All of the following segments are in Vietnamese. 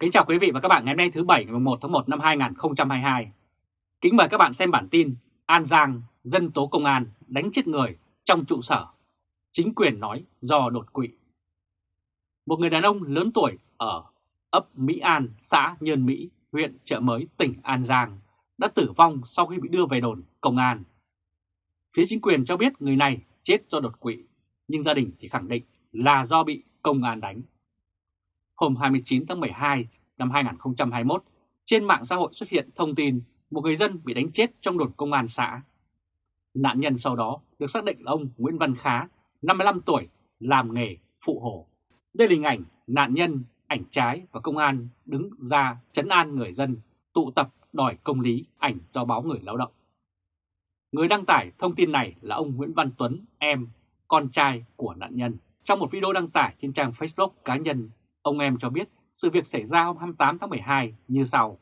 Kính chào quý vị và các bạn ngày hôm nay thứ Bảy ngày 1 tháng 1 năm 2022. Kính mời các bạn xem bản tin An Giang dân tố công an đánh chết người trong trụ sở. Chính quyền nói do đột quỵ. Một người đàn ông lớn tuổi ở ấp Mỹ An, xã Nhơn Mỹ, huyện Trợ Mới, tỉnh An Giang đã tử vong sau khi bị đưa về đồn công an. Phía chính quyền cho biết người này chết do đột quỵ, nhưng gia đình thì khẳng định là do bị công an đánh. Hôm 29 tháng 12 năm 2021, trên mạng xã hội xuất hiện thông tin một người dân bị đánh chết trong đồn công an xã. Nạn nhân sau đó được xác định là ông Nguyễn Văn Khá, 55 tuổi, làm nghề phụ hồ. Đây là hình ảnh nạn nhân, ảnh trái và công an đứng ra chấn an người dân, tụ tập đòi công lý, ảnh do báo người lao động. Người đăng tải thông tin này là ông Nguyễn Văn Tuấn, em, con trai của nạn nhân. Trong một video đăng tải trên trang Facebook cá nhân, ông em cho biết sự việc xảy ra hôm 28 tháng 12 như sau.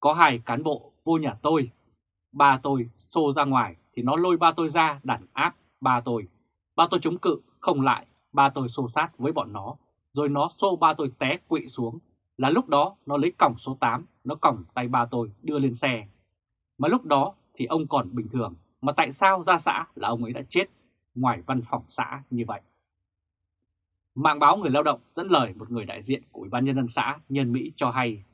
Có hai cán bộ vô nhà tôi, ba tôi xô ra ngoài thì nó lôi ba tôi ra đàn áp ba tôi. Ba tôi chống cự, không lại, ba tôi xô sát với bọn nó, rồi nó xô ba tôi té quỵ xuống. Là lúc đó nó lấy còng số 8, nó còng tay ba tôi đưa lên xe. Mà lúc đó thì ông còn bình thường, mà tại sao ra xã là ông ấy đã chết ngoài văn phòng xã như vậy? Mạng báo Người Lao động dẫn lời một người đại diện của Ủy ban Nhân dân xã Nhân Mỹ cho hay,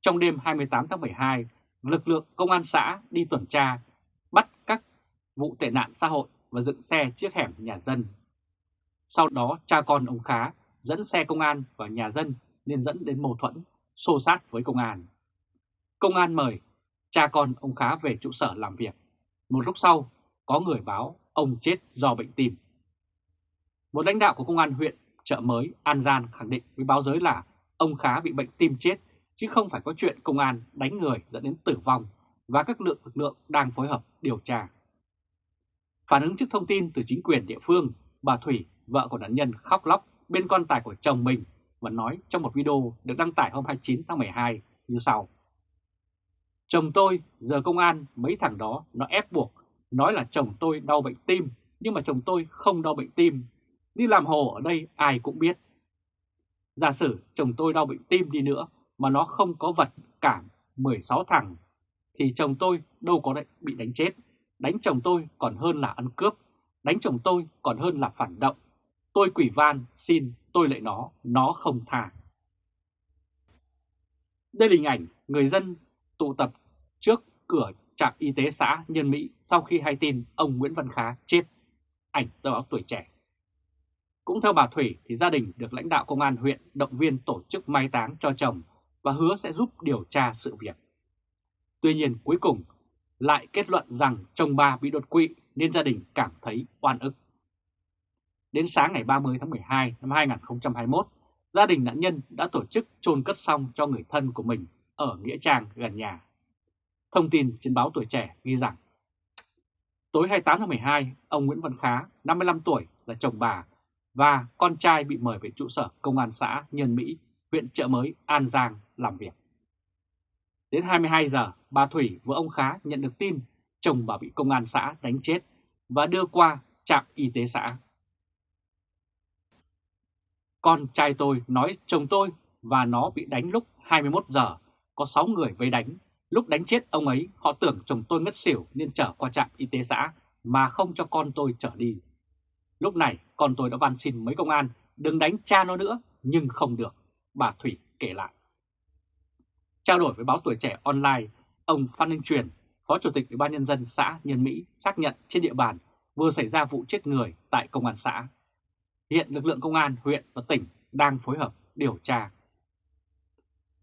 trong đêm 28 tháng 12, lực lượng công an xã đi tuần tra, bắt các vụ tệ nạn xã hội và dựng xe trước hẻm nhà dân. Sau đó cha con ông Khá dẫn xe công an vào nhà dân nên dẫn đến mâu thuẫn, xô sát với công an. Công an mời cha con ông Khá về trụ sở làm việc. Một lúc sau, có người báo ông chết do bệnh tim. Một lãnh đạo của công an huyện chợ mới An Giang khẳng định với báo giới là ông Khá bị bệnh tim chết chứ không phải có chuyện công an đánh người dẫn đến tử vong và các lượng lực lượng đang phối hợp điều tra. Phản ứng trước thông tin từ chính quyền địa phương, bà Thủy, vợ của nạn nhân khóc lóc bên quan tài của chồng mình và nói trong một video được đăng tải hôm 29 tháng 12 như sau. Chồng tôi, giờ công an, mấy thằng đó nó ép buộc, nói là chồng tôi đau bệnh tim, nhưng mà chồng tôi không đau bệnh tim, Đi làm hồ ở đây ai cũng biết. Giả sử chồng tôi đau bệnh tim đi nữa mà nó không có vật cảm 16 thằng thì chồng tôi đâu có bị đánh chết. Đánh chồng tôi còn hơn là ăn cướp. Đánh chồng tôi còn hơn là phản động. Tôi quỷ van xin tôi lại nó, nó không tha. Đây là hình ảnh người dân tụ tập trước cửa trạm y tế xã Nhân Mỹ sau khi hay tin ông Nguyễn Văn Khá chết. Ảnh tờ báo tuổi trẻ. Cũng theo bà Thủy thì gia đình được lãnh đạo công an huyện động viên tổ chức mai táng cho chồng và hứa sẽ giúp điều tra sự việc. Tuy nhiên cuối cùng lại kết luận rằng chồng bà bị đột quỵ nên gia đình cảm thấy oan ức. Đến sáng ngày 30 tháng 12 năm 2021, gia đình nạn nhân đã tổ chức chôn cất xong cho người thân của mình ở Nghĩa Trang gần nhà. Thông tin trên báo Tuổi Trẻ ghi rằng, tối 28 tháng 12, ông Nguyễn Văn Khá, 55 tuổi, là chồng bà, và con trai bị mời về trụ sở công an xã Nhân Mỹ, huyện Trợ Mới, An Giang làm việc. Đến 22 giờ, bà Thủy vợ ông Khá nhận được tin chồng bà bị công an xã đánh chết và đưa qua trạm y tế xã. Con trai tôi nói chồng tôi và nó bị đánh lúc 21 giờ, có 6 người vây đánh. Lúc đánh chết ông ấy, họ tưởng chồng tôi ngất xỉu nên trở qua trạm y tế xã mà không cho con tôi trở đi. Lúc này con tôi đã van xin mấy công an đừng đánh cha nó nữa nhưng không được, bà Thủy kể lại. Trao đổi với báo tuổi trẻ online, ông Phan Ninh Truyền, Phó Chủ tịch Ủy ban Nhân dân xã Nhân Mỹ xác nhận trên địa bàn vừa xảy ra vụ chết người tại công an xã. Hiện lực lượng công an huyện và tỉnh đang phối hợp điều tra.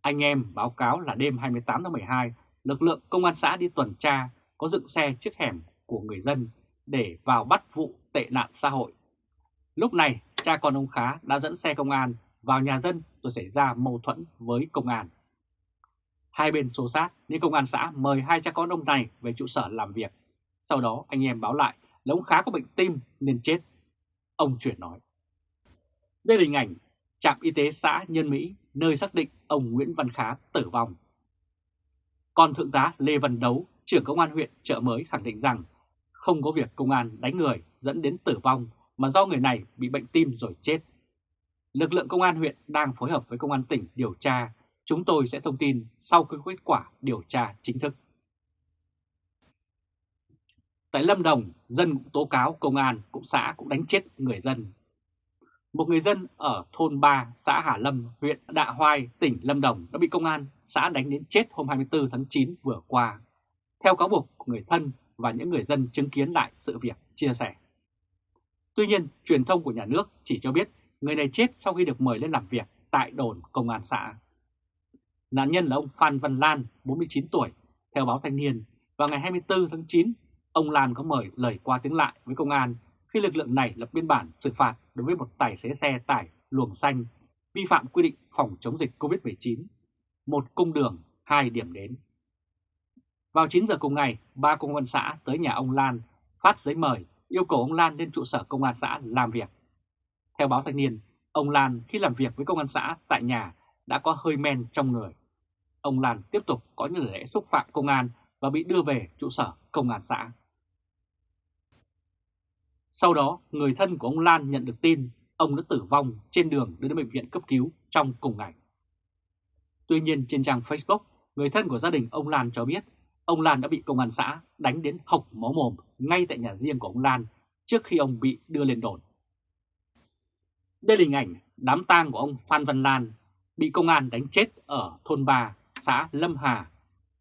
Anh em báo cáo là đêm 28 tháng 12, lực lượng công an xã đi tuần tra có dựng xe trước hẻm của người dân để vào bắt vụ tệ nạn xã hội. Lúc này, cha con ông Khá đã dẫn xe công an vào nhà dân rồi xảy ra mâu thuẫn với công an. Hai bên xô sát nên công an xã mời hai cha con ông này về trụ sở làm việc. Sau đó anh em báo lại là ông Khá có bệnh tim nên chết. Ông chuyển nói. Đây là hình ảnh trạm y tế xã Nhân Mỹ nơi xác định ông Nguyễn Văn Khá tử vong. Còn Thượng tá Lê Văn Đấu, trưởng công an huyện Trợ Mới khẳng định rằng không có việc công an đánh người dẫn đến tử vong mà do người này bị bệnh tim rồi chết. lực lượng công an huyện đang phối hợp với công an tỉnh điều tra. Chúng tôi sẽ thông tin sau khi kết quả điều tra chính thức. Tại Lâm Đồng, dân cũng tố cáo công an cũng xã cũng đánh chết người dân. Một người dân ở thôn 3, xã Hà Lâm, huyện Đạ Hoai, tỉnh Lâm Đồng đã bị công an xã đánh đến chết hôm 24 tháng 9 vừa qua. Theo cáo buộc của người thân và những người dân chứng kiến lại sự việc chia sẻ. Tuy nhiên, truyền thông của nhà nước chỉ cho biết người này chết sau khi được mời lên làm việc tại đồn công an xã. Nạn nhân là ông Phan Văn Lan, 49 tuổi, theo báo Thanh niên, vào ngày 24 tháng 9 Ông Lan có mời lời qua tiếng lại với công an khi lực lượng này lập biên bản xử phạt đối với một tài xế xe tải luồng xanh vi phạm quy định phòng chống dịch COVID-19, một cung đường, hai điểm đến. Vào 9 giờ cùng ngày, ba công an xã tới nhà ông Lan phát giấy mời yêu cầu ông Lan lên trụ sở công an xã làm việc. Theo báo thanh niên, ông Lan khi làm việc với công an xã tại nhà đã có hơi men trong người. Ông Lan tiếp tục có những lễ xúc phạm công an và bị đưa về trụ sở công an xã. Sau đó, người thân của ông Lan nhận được tin ông đã tử vong trên đường đưa đến bệnh viện cấp cứu trong cùng ngày. Tuy nhiên trên trang Facebook, người thân của gia đình ông Lan cho biết ông Lan đã bị công an xã đánh đến hộc máu mồm ngay tại nhà riêng của ông Lan trước khi ông bị đưa lên đồn. Đây là hình ảnh đám tang của ông Phan Văn Lan bị công an đánh chết ở thôn 3, xã Lâm Hà,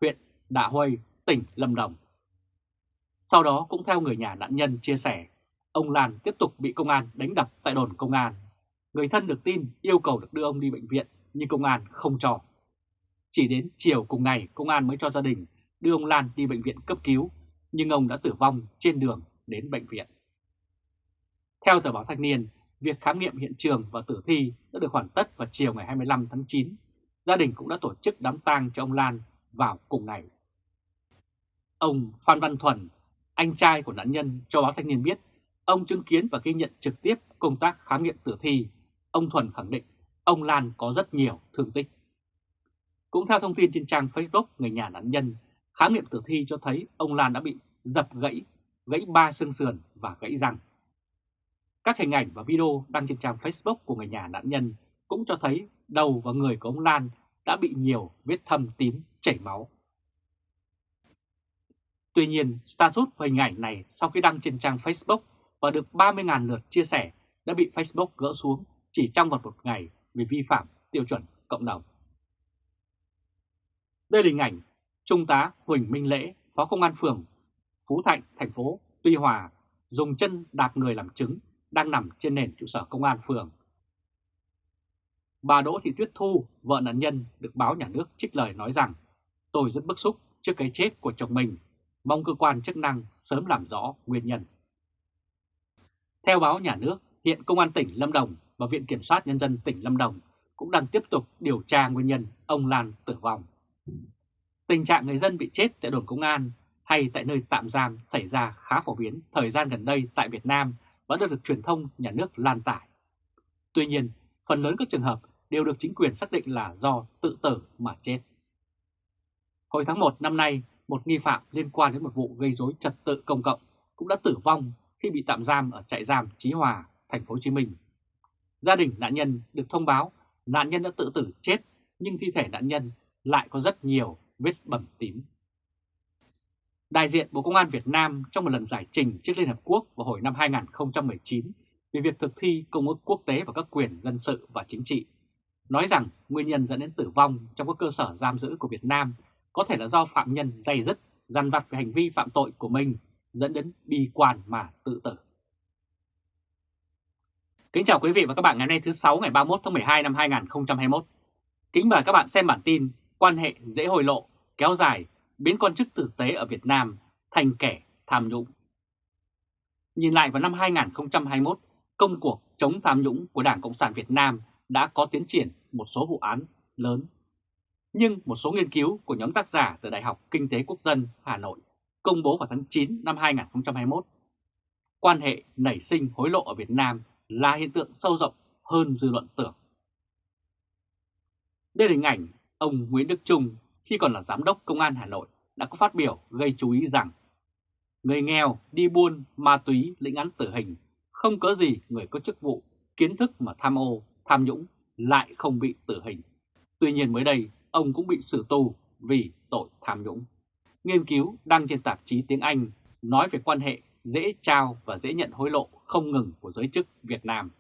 huyện Đạ Huây, tỉnh Lâm Đồng. Sau đó cũng theo người nhà nạn nhân chia sẻ, ông Lan tiếp tục bị công an đánh đập tại đồn công an. Người thân được tin yêu cầu được đưa ông đi bệnh viện nhưng công an không cho. Chỉ đến chiều cùng ngày công an mới cho gia đình đưa ông Lan đi bệnh viện cấp cứu nhưng ông đã tử vong trên đường đến bệnh viện. Theo tờ báo Thanh niên, việc khám nghiệm hiện trường và tử thi đã được hoàn tất vào chiều ngày 25 tháng 9. Gia đình cũng đã tổ chức đám tang cho ông Lan vào cùng ngày. Ông Phan Văn Thuần, anh trai của nạn nhân cho báo thanh niên biết, ông chứng kiến và ghi nhận trực tiếp công tác khám nghiệm tử thi. Ông Thuần khẳng định ông Lan có rất nhiều thương tích. Cũng theo thông tin trên trang Facebook người nhà nạn nhân, khám nghiệm tử thi cho thấy ông Lan đã bị dập gãy, gãy ba xương sườn và gãy răng. Các hình ảnh và video đăng trên trang Facebook của người nhà nạn nhân cũng cho thấy đầu và người của ông Lan đã bị nhiều vết thâm tím chảy máu. Tuy nhiên, status và hình ảnh này sau khi đăng trên trang Facebook và được 30.000 lượt chia sẻ đã bị Facebook gỡ xuống chỉ trong vòng một ngày vì vi phạm tiêu chuẩn cộng đồng. Đây là hình ảnh Trung tá Huỳnh Minh Lễ, Phó Công an phường Phú Thạnh, thành phố Tuy Hòa, dùng chân đạp người làm chứng đang nằm trên nền trụ sở công an phường. Bà Đỗ Thị Tuyết Thu, vợ nạn nhân, được báo nhà nước trích lời nói rằng Tôi rất bức xúc trước cái chết của chồng mình mong cơ quan chức năng sớm làm rõ nguyên nhân. Theo báo nhà nước, hiện Công an tỉnh Lâm Đồng và Viện Kiểm soát Nhân dân tỉnh Lâm Đồng cũng đang tiếp tục điều tra nguyên nhân ông Lan tử vong. Tình trạng người dân bị chết tại đồn công an hay tại nơi tạm giam xảy ra khá phổ biến thời gian gần đây tại Việt Nam vẫn được, được truyền thông nhà nước lan tải. Tuy nhiên, phần lớn các trường hợp đều được chính quyền xác định là do tự tử mà chết. Hồi tháng 1 năm nay, một nghi phạm liên quan đến một vụ gây rối trật tự công cộng cũng đã tử vong khi bị tạm giam ở trại giam Chí Hòa, thành phố Hồ Chí Minh. Gia đình nạn nhân được thông báo nạn nhân đã tự tử chết nhưng thi thể nạn nhân lại có rất nhiều vết bầm tím. Đại diện Bộ Công an Việt Nam trong một lần giải trình trước Liên Hợp Quốc vào hồi năm 2019 về việc thực thi Công ước Quốc tế và các quyền dân sự và chính trị, nói rằng nguyên nhân dẫn đến tử vong trong các cơ sở giam giữ của Việt Nam có thể là do phạm nhân dày dứt, dằn vặt về hành vi phạm tội của mình dẫn đến bi quan mà tự tử. Kính chào quý vị và các bạn ngày hôm nay thứ 6 ngày 31 tháng 12 năm 2021. Kính mời các bạn xem bản tin quan hệ dễ hồi lộ kéo dài biến quan chức tử tế ở Việt Nam thành kẻ tham nhũng. Nhìn lại vào năm 2021, công cuộc chống tham nhũng của Đảng Cộng sản Việt Nam đã có tiến triển một số vụ án lớn nhưng một số nghiên cứu của nhóm tác giả từ Đại học Kinh tế Quốc dân Hà Nội công bố vào tháng 9 năm 2021, quan hệ nảy sinh hối lộ ở Việt Nam là hiện tượng sâu rộng hơn dư luận tưởng. Đây là hình ảnh ông Nguyễn Đức Trung khi còn là Giám đốc Công an Hà Nội đã có phát biểu gây chú ý rằng người nghèo đi buôn ma túy lĩnh án tử hình không có gì người có chức vụ kiến thức mà tham ô tham nhũng lại không bị tử hình. Tuy nhiên mới đây, ông cũng bị xử tù vì tội tham nhũng. Nghiên cứu đăng trên tạp chí tiếng Anh nói về quan hệ dễ trao và dễ nhận hối lộ không ngừng của giới chức Việt Nam.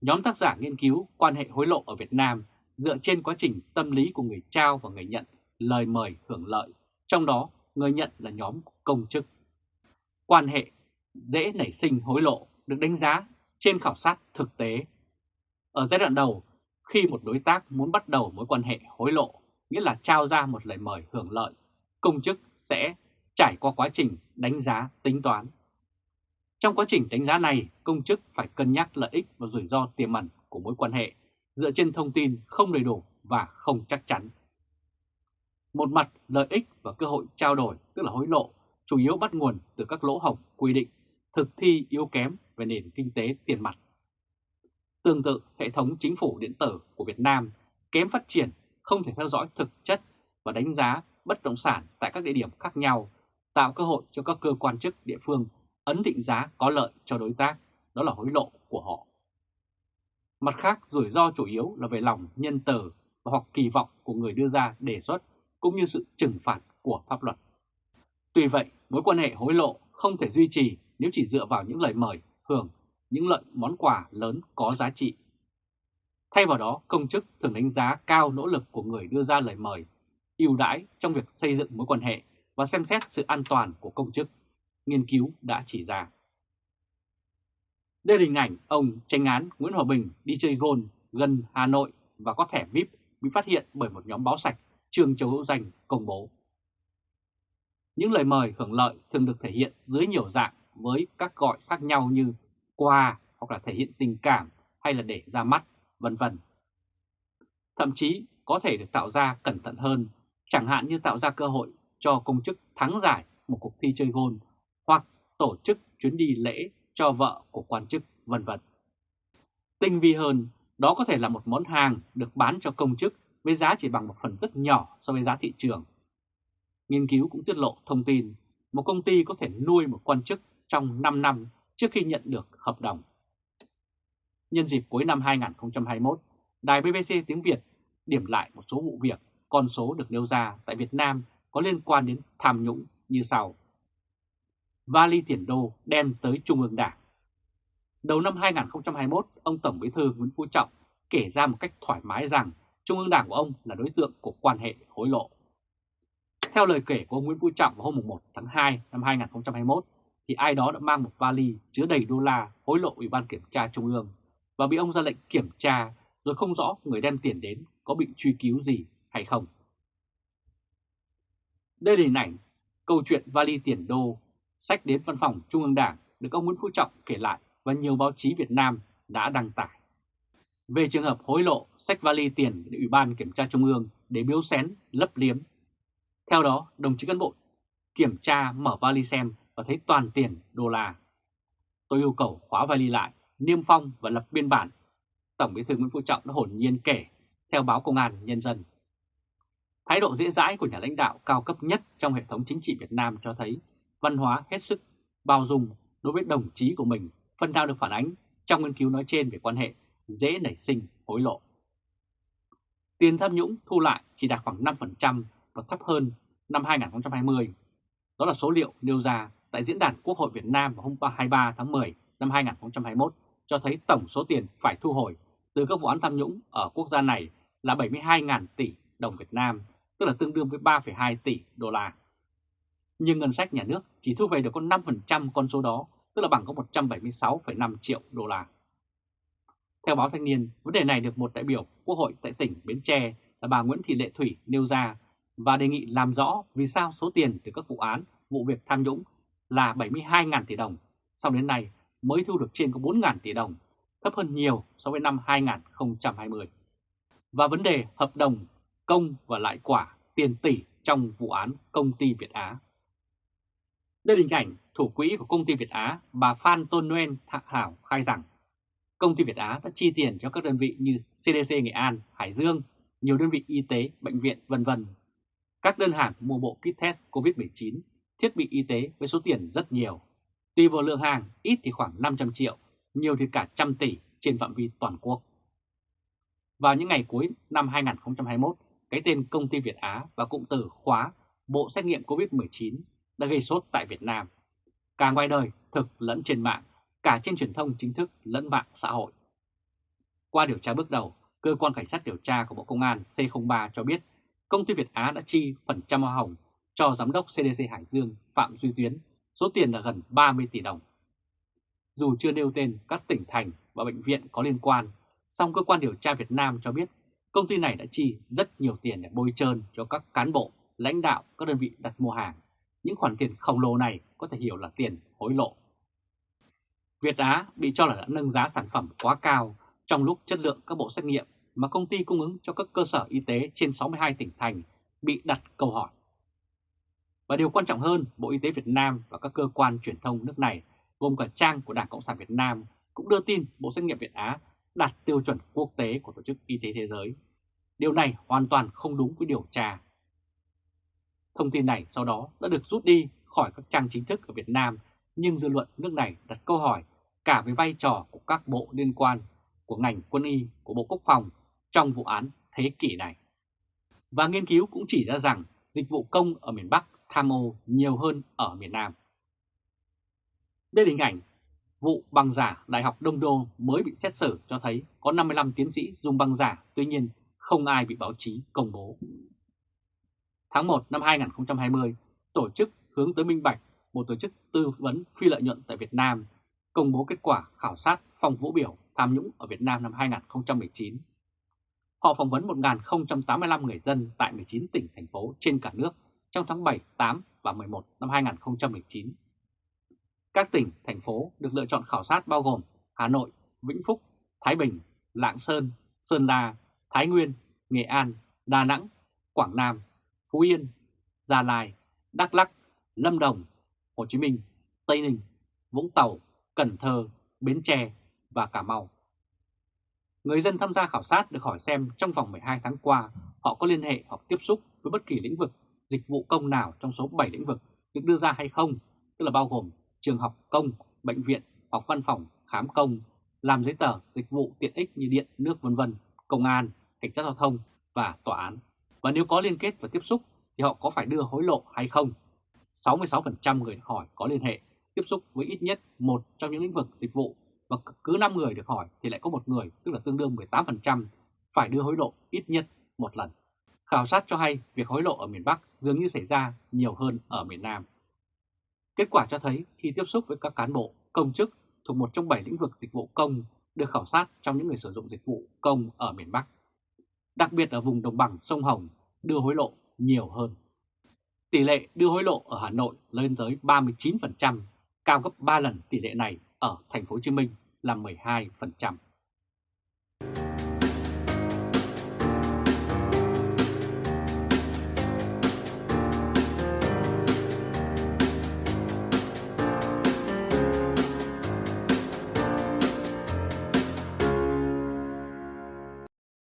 Nhóm tác giả nghiên cứu quan hệ hối lộ ở Việt Nam dựa trên quá trình tâm lý của người trao và người nhận lời mời hưởng lợi, trong đó người nhận là nhóm công chức. Quan hệ dễ nảy sinh hối lộ được đánh giá trên khảo sát thực tế. Ở giai đoạn đầu, khi một đối tác muốn bắt đầu mối quan hệ hối lộ, nghĩa là trao ra một lời mời hưởng lợi, công chức sẽ trải qua quá trình đánh giá tính toán. Trong quá trình đánh giá này, công chức phải cân nhắc lợi ích và rủi ro tiềm ẩn của mối quan hệ dựa trên thông tin không đầy đủ và không chắc chắn. Một mặt, lợi ích và cơ hội trao đổi, tức là hối lộ, chủ yếu bắt nguồn từ các lỗ hổng quy định, thực thi yếu kém về nền kinh tế tiền mặt. Tương tự, hệ thống chính phủ điện tử của Việt Nam kém phát triển, không thể theo dõi thực chất và đánh giá bất động sản tại các địa điểm khác nhau, tạo cơ hội cho các cơ quan chức địa phương ấn định giá có lợi cho đối tác, đó là hối lộ của họ. Mặt khác, rủi ro chủ yếu là về lòng nhân từ hoặc kỳ vọng của người đưa ra đề xuất cũng như sự trừng phạt của pháp luật. Tuy vậy, mối quan hệ hối lộ không thể duy trì nếu chỉ dựa vào những lời mời, hưởng, những lợi món quà lớn có giá trị. Thay vào đó, công chức thường đánh giá cao nỗ lực của người đưa ra lời mời, ưu đãi trong việc xây dựng mối quan hệ và xem xét sự an toàn của công chức, nghiên cứu đã chỉ ra. Đây là hình ảnh ông tranh án Nguyễn Hòa Bình đi chơi gôn gần Hà Nội và có thẻ VIP bị phát hiện bởi một nhóm báo sạch Trương Châu Hữu Danh công bố. Những lời mời hưởng lợi thường được thể hiện dưới nhiều dạng với các gọi khác nhau như quà hoặc là thể hiện tình cảm hay là để ra mắt, vân vân. Thậm chí có thể được tạo ra cẩn thận hơn, chẳng hạn như tạo ra cơ hội cho công chức thắng giải một cuộc thi chơi gôn hoặc tổ chức chuyến đi lễ cho vợ của quan chức, vân vân. Tinh vi hơn, đó có thể là một món hàng được bán cho công chức với giá chỉ bằng một phần rất nhỏ so với giá thị trường. Nghiên cứu cũng tiết lộ thông tin một công ty có thể nuôi một quan chức trong 5 năm trước khi nhận được hợp đồng. Nhân dịp cuối năm 2021, Đài BBC tiếng Việt điểm lại một số vụ việc, con số được nêu ra tại Việt Nam có liên quan đến tham nhũng như sau. Vali tiền đô đem tới Trung ương Đảng. Đầu năm 2021, ông Tổng Bí thư Nguyễn Phú Trọng kể ra một cách thoải mái rằng Trung ương Đảng của ông là đối tượng của quan hệ hối lộ. Theo lời kể của ông Nguyễn Phú Trọng vào hôm 1 tháng 2 năm 2021, thì ai đó đã mang một vali chứa đầy đô la hối lộ Ủy ban Kiểm tra Trung ương và bị ông ra lệnh kiểm tra rồi không rõ người đem tiền đến có bị truy cứu gì hay không. Đây là hình ảnh câu chuyện vali tiền đô sách đến văn phòng Trung ương Đảng được ông Nguyễn Phú Trọng kể lại và nhiều báo chí Việt Nam đã đăng tải. Về trường hợp hối lộ sách vali tiền để Ủy ban Kiểm tra Trung ương để biếu xén, lấp liếm. Theo đó, đồng chí cán bộ kiểm tra mở vali xem và thấy toàn tiền đô la. Tôi yêu cầu khóa vali lại, niêm phong và lập biên bản. Tổng bí thư Nguyễn Phú Trọng đã hồn nhiên kể theo báo Công an Nhân dân. Thái độ dễ dãi của nhà lãnh đạo cao cấp nhất trong hệ thống chính trị Việt Nam cho thấy văn hóa hết sức bao dung đối với đồng chí của mình phần nào được phản ánh trong nghiên cứu nói trên về quan hệ dễ nảy sinh hối lộ. Tiền tham nhũng thu lại chỉ đạt khoảng 5% và thấp hơn năm 2020. Đó là số liệu nêu ra tại Diễn đàn Quốc hội Việt Nam vào hôm 23 tháng 10 năm 2021 cho thấy tổng số tiền phải thu hồi từ các vụ án tham nhũng ở quốc gia này là 72.000 tỷ đồng Việt Nam, tức là tương đương với 3,2 tỷ đô la. Nhưng ngân sách nhà nước chỉ thu về được có 5% con số đó, tức là bằng có 176,5 triệu đô la. Theo báo Thanh niên, vấn đề này được một đại biểu Quốc hội tại tỉnh Bến Tre là bà Nguyễn Thị Lệ Thủy nêu ra và đề nghị làm rõ vì sao số tiền từ các vụ án, vụ việc tham nhũng là 72.000 tỷ đồng, sau đến nay mới thu được trên có 4.000 tỷ đồng, thấp hơn nhiều so với năm 2020. Và vấn đề hợp đồng công và lại quả tiền tỷ trong vụ án công ty Việt Á. Đây là hình ảnh thủ quỹ của công ty Việt Á, bà Phan Tôn Nguyên Thạ Hảo khai rằng công ty Việt Á đã chi tiền cho các đơn vị như CDC Nghệ An, Hải Dương, nhiều đơn vị y tế, bệnh viện vân vân. Các đơn hàng mua bộ kit test COVID-19, thiết bị y tế với số tiền rất nhiều. Tùy vào lượng hàng, ít thì khoảng 500 triệu, nhiều thì cả trăm tỷ trên phạm vi toàn quốc. Vào những ngày cuối năm 2021, cái tên công ty Việt Á và cụm từ khóa Bộ xét nghiệm COVID-19 đã gây sốt tại Việt Nam, cả ngoài đời thực lẫn trên mạng, cả trên truyền thông chính thức lẫn mạng xã hội. Qua điều tra bước đầu, Cơ quan Cảnh sát điều tra của Bộ Công an C03 cho biết công ty Việt Á đã chi phần trăm hoa hồng cho Giám đốc CDC Hải Dương Phạm Duy Tuyến, số tiền là gần 30 tỷ đồng. Dù chưa nêu tên các tỉnh thành và bệnh viện có liên quan, song cơ quan điều tra Việt Nam cho biết công ty này đã chi rất nhiều tiền để bôi trơn cho các cán bộ, lãnh đạo các đơn vị đặt mua hàng. Những khoản tiền khổng lồ này có thể hiểu là tiền hối lộ. Việt Á bị cho là đã nâng giá sản phẩm quá cao trong lúc chất lượng các bộ xét nghiệm mà công ty cung ứng cho các cơ sở y tế trên 62 tỉnh thành bị đặt câu hỏi. Và điều quan trọng hơn, Bộ Y tế Việt Nam và các cơ quan truyền thông nước này, gồm cả trang của Đảng Cộng sản Việt Nam, cũng đưa tin Bộ Xét nghiệm Việt Á đạt tiêu chuẩn quốc tế của Tổ chức Y tế Thế giới. Điều này hoàn toàn không đúng với điều tra. Thông tin này sau đó đã được rút đi khỏi các trang chính thức ở Việt Nam, nhưng dư luận nước này đặt câu hỏi cả về vai trò của các bộ liên quan của ngành quân y, của Bộ Quốc phòng trong vụ án thế kỷ này. Và nghiên cứu cũng chỉ ra rằng dịch vụ công ở miền Bắc tham ô nhiều hơn ở miền Nam. Đây là hình ảnh vụ băng giả Đại học Đông Đô mới bị xét xử cho thấy có 55 tiến sĩ dùng băng giả, tuy nhiên không ai bị báo chí công bố. Tháng 1 năm 2020, tổ chức hướng tới minh bạch, một tổ chức tư vấn phi lợi nhuận tại Việt Nam, công bố kết quả khảo sát phong vũ biểu tham nhũng ở Việt Nam năm 2019. Họ phỏng vấn 1.085 người dân tại 19 tỉnh, thành phố trên cả nước trong tháng 7, 8 và 11 năm 2019. Các tỉnh, thành phố được lựa chọn khảo sát bao gồm Hà Nội, Vĩnh Phúc, Thái Bình, Lạng Sơn, Sơn La, Thái Nguyên, Nghệ An, Đà Nẵng, Quảng Nam, Phú Yên, Gia Lai, Đắk Lắc, Lâm Đồng, Hồ Chí Minh, Tây Ninh, Vũng Tàu, Cần Thơ, Bến Tre và Cà Mau. Người dân tham gia khảo sát được hỏi xem trong vòng 12 tháng qua họ có liên hệ hoặc tiếp xúc với bất kỳ lĩnh vực dịch vụ công nào trong số 7 lĩnh vực được đưa ra hay không, tức là bao gồm trường học công, bệnh viện hoặc văn phòng khám công, làm giấy tờ, dịch vụ tiện ích như điện, nước vân vân, công an, cảnh sát giao thông và tòa án. Và nếu có liên kết và tiếp xúc thì họ có phải đưa hối lộ hay không? 66% người hỏi có liên hệ, tiếp xúc với ít nhất một trong những lĩnh vực dịch vụ và cứ 5 người được hỏi thì lại có một người, tức là tương đương 18%, phải đưa hối lộ ít nhất một lần. Khảo sát cho hay việc hối lộ ở miền Bắc dường như xảy ra nhiều hơn ở miền Nam. Kết quả cho thấy khi tiếp xúc với các cán bộ, công chức thuộc một trong 7 lĩnh vực dịch vụ công được khảo sát trong những người sử dụng dịch vụ công ở miền Bắc. Đặc biệt ở vùng đồng bằng sông Hồng đưa hối lộ nhiều hơn. Tỷ lệ đưa hối lộ ở Hà Nội lên tới 39%, cao gấp 3 lần tỷ lệ này ở thành phố Hồ Chí Minh là 12%.